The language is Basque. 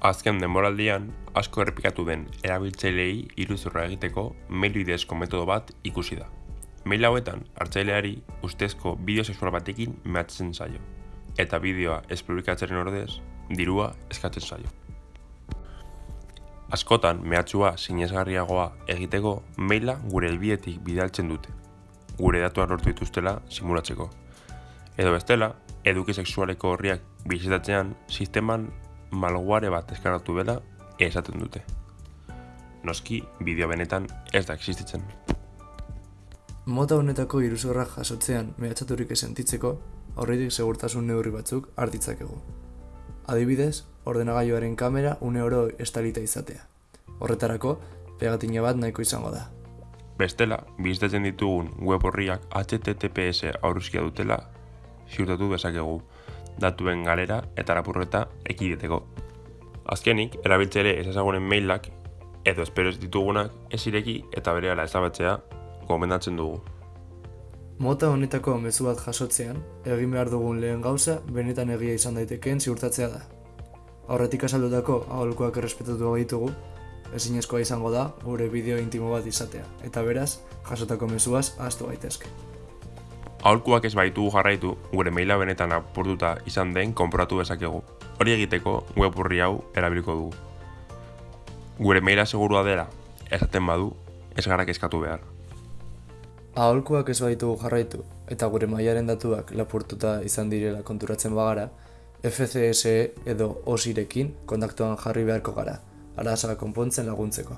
Azken denboraldian, asko errepikatu den erabiltzaileei iruzurra egiteko mail bidezko metodo bat ikusi da. Mail hauetan, hartzaileari ustezko bideo sexual batekin mehatzen zaio, eta bideoa ez publikatzeren ordez, dirua eskatzen zaio. Askotan, mehatxua sinesgarriagoa egiteko maila gure helbietik bidaltzen dute, gure datuak lortu dituztela simulatzeko. Edo bestela, eduki sexualeko horriak bizitatzean, sisteman malguare bat eskaratu bela esaten dute. Noski, bideo benetan ez da existitzen. Mota honetako iruzurra jasotzean mehatxaturik esentitzeko, aurretik segurtasun neurri batzuk hartitzakegu. Adibidez, ordenagailuaren kamera une oro estalita izatea. Horretarako, pegatina bat nahiko izango da. Bestela, bizitatzen ditugun web horriak HTTPS aurruzkia dutela, ziurtatu dezakegu datuen galera eta rapurreta ekideteko. Azkenik, erabiltzere ez ezagunen mailak edo espero ez ditugunak ez ireki eta berehala ezabatzea gomendatzen dugu. Mota honetako mezu bat jasotzean, egin behar dugun lehen gauza benetan egia izan daitekeen ziurtatzea da. Aurretik azaldutako aholkuak errespetatu ditugu, ezinezkoa izango da gure bideo intimo bat izatea, eta beraz, jasotako mezuaz ahaztu gaitezke. Aholkuak ez baitu jarraitu, gure maila benetan apurtuta izan den konporatu dezakegu. Hori egiteko web hau erabiliko dugu. Gure maila segurua dela, esaten badu, ez gara kezkatu behar. Aholkuak ez baitu jarraitu, eta gure mailaren datuak lapurtuta izan direla konturatzen bagara, FCSE edo OSIrekin kontaktuan jarri beharko gara, arazoa konpontzen laguntzeko.